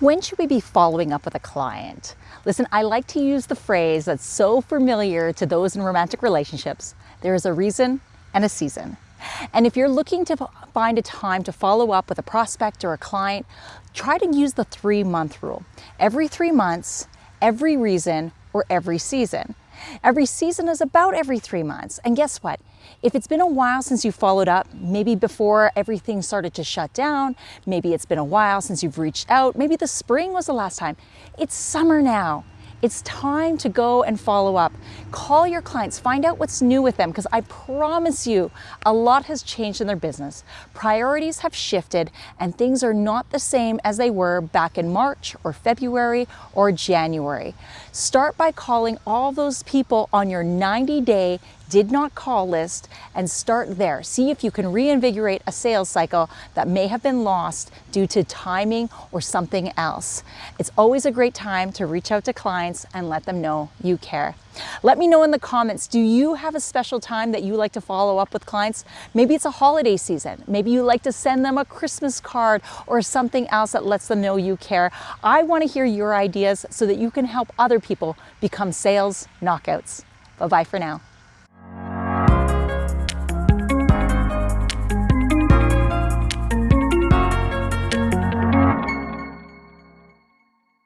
When should we be following up with a client? Listen, I like to use the phrase that's so familiar to those in romantic relationships. There is a reason and a season. And if you're looking to find a time to follow up with a prospect or a client, try to use the three month rule. Every three months, every reason, or every season. Every season is about every three months. And guess what? If it's been a while since you followed up, maybe before everything started to shut down, maybe it's been a while since you've reached out, maybe the spring was the last time. It's summer now. It's time to go and follow up. Call your clients, find out what's new with them, because I promise you a lot has changed in their business. Priorities have shifted and things are not the same as they were back in March or February or January. Start by calling all those people on your 90 day did not call list and start there. See if you can reinvigorate a sales cycle that may have been lost due to timing or something else. It's always a great time to reach out to clients and let them know you care. Let me know in the comments, do you have a special time that you like to follow up with clients? Maybe it's a holiday season. Maybe you like to send them a Christmas card or something else that lets them know you care. I want to hear your ideas so that you can help other people become sales knockouts. Bye-bye for now.